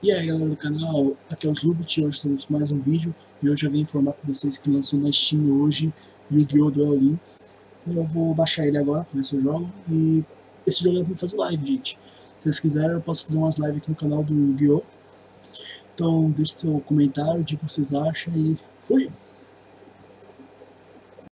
E aí galera do canal, aqui é o Zubit, hoje estamos com mais um vídeo e hoje eu vim informar para vocês que lançou na Steam hoje Yu-Gi-Oh! Duel Links Eu vou baixar ele agora para ver se eu jogo e esse jogo é para fazer live, gente Se vocês quiserem eu posso fazer umas lives aqui no canal do Yu-Gi-Oh! Então deixe seu comentário, diga o que vocês acham e fui!